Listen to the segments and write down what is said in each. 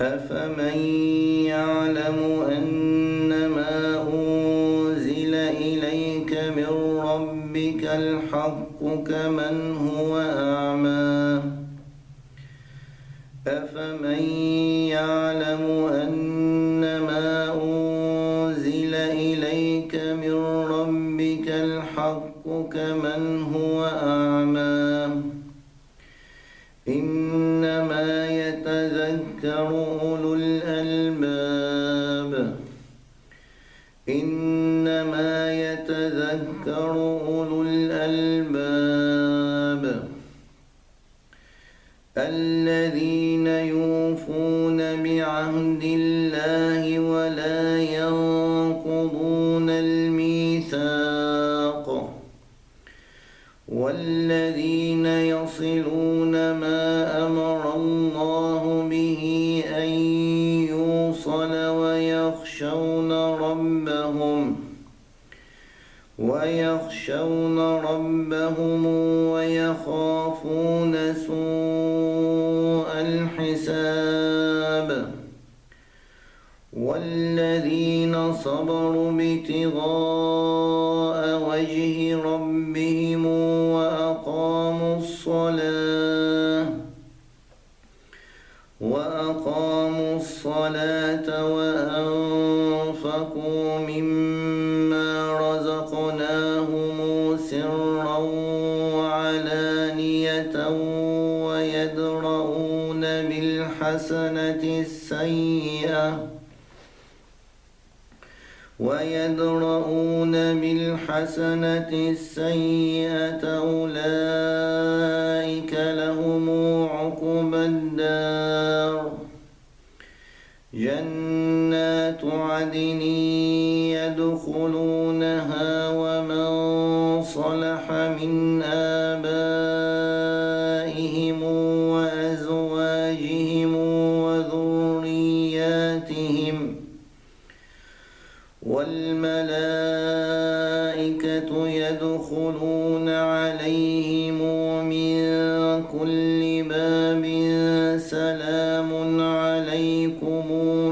أفمن يعلم أنما أنزل إليك من ربك الحق كمن هو أعمى أفمن يعلم أنما الذين يوفون بعهد الله ولا ينقضون الميثاق والذين يصلون ما أمر الله به أن يوصل ويخشون ربهم ويخشون ربهم ويخافون سوء صبروا ابتغاء وجه ربهم وأقاموا الصلاة وأقاموا الصلاة وأنفقوا مما رزقناهم سرا وعلانية ويدرؤون بالحسنة السيئة ويدرؤون بالحسنة السيئة أولئك لهم عقبى الدار. جنات عدن يدخلونها ومن صلح من آبائهم وأزواجهم وذرياتهم والملائكة يدخلون عليهم من كل باب سلام عليكم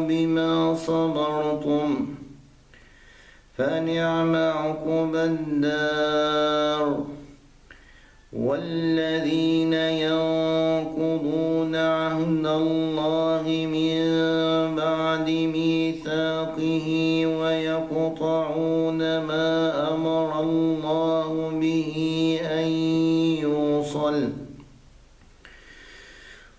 بما صبرتم. فنعم عقبى الدار. والذين ينقضون عهد الله يوصل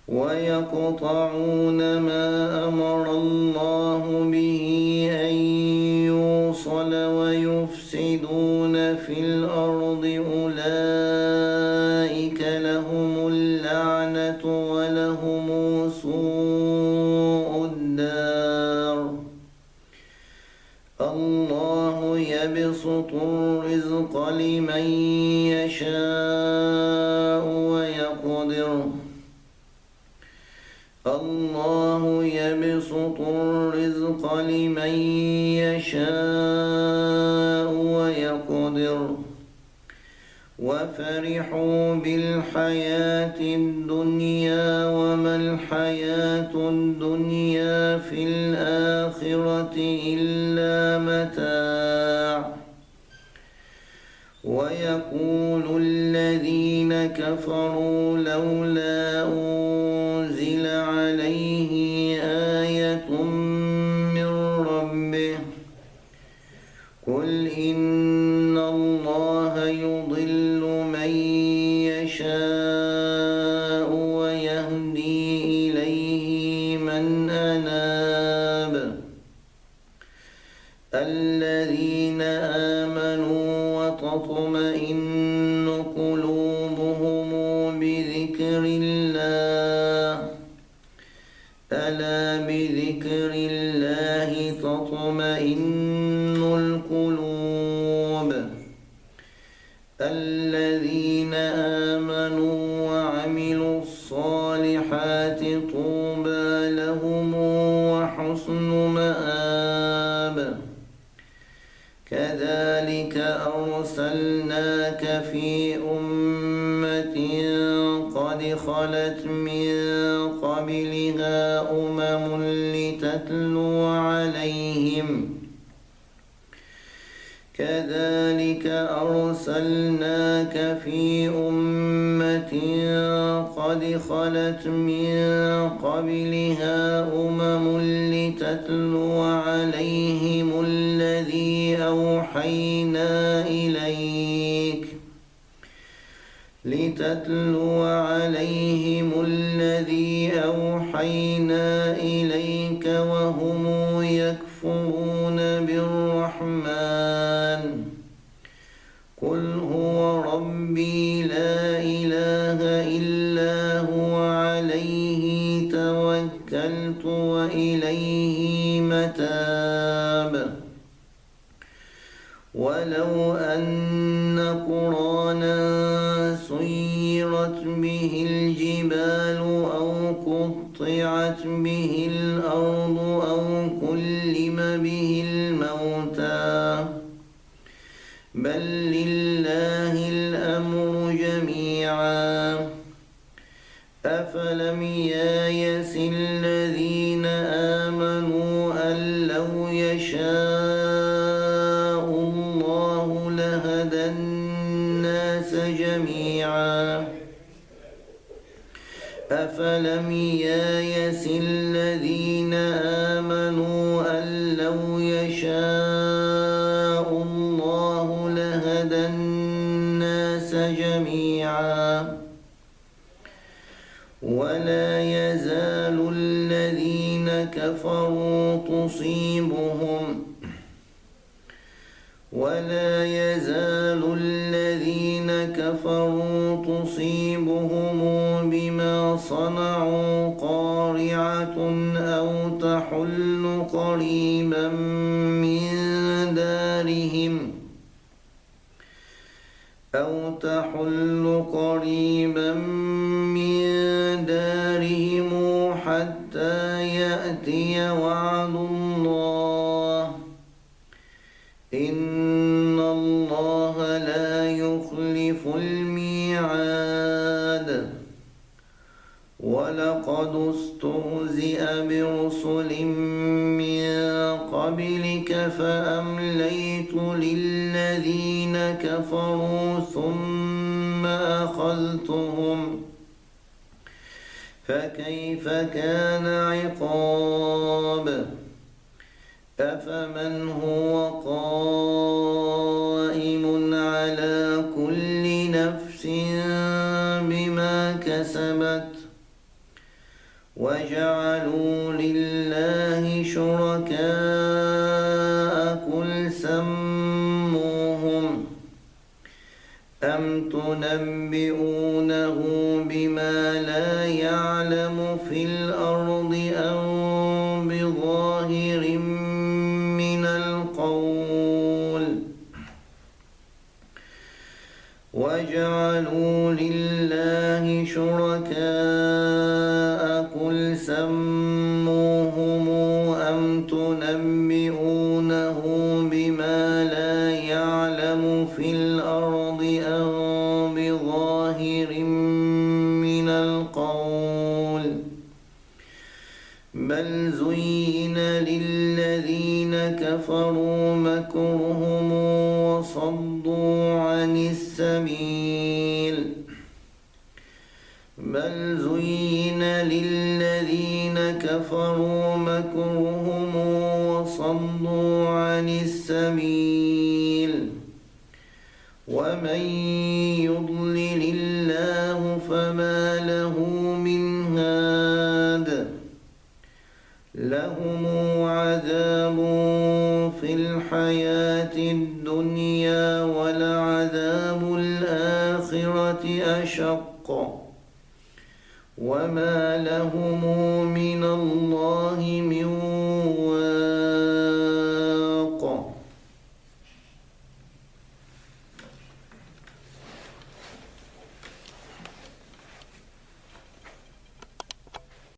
ويقطعون ما أمر الله به أن يوصل ويفسدون في الأرض. أولئك لهم اللعنة ولهم سوء الدار. الله يبسط الرزق لمن الرزق لمن يشاء ويقدر. وفرحوا بالحياة الدنيا وما الحياة الدنيا في الآخرة إلا متاع. ويقول الذين كفروا لولا أنزل من يشاء ويهدي إليه من أناب. الذين آمنوا وتطمئن قلوبهم بذكر الله. ألا بذكر الله تطمئن وحسن مآب. كذلك أرسلناك في أمة قد خلت من قبلها أمم عليهم. كذلك أرسلناك في أمة قد خلت من قبلها أمم لتتلو عليهم الذي أوحينا إليك. لتتلو عليهم الذي أوحينا إليك توكلت وإليه متاب. ولو أن قرانا سيرت به الجبال أو قطعت به الناس جميعا. ولا يزال الذين كفروا تصيبهم. ولا يزال الذين كفروا تصيبهم بما صنعوا قارعة أو تحل قريبا تحل قريبا من دارهم حتى يأتي وعد الله. إن الله لا يخلف الميعاد. ولقد استهزئ برسل من قبلك فأمليت للذين كفروا ثم أخذتهم فكيف كان عقاب أفمن هو قائم بما لا يعلم في الأرض أم بظاهر من القول. وجعلوا لله شركاء قل سموهم كفروا مكرهم وصدوا عن السبيل. بل زين للذين كفروا مكرهم وصدوا عن السبيل. ومن يضلل شق وما لهم من الله من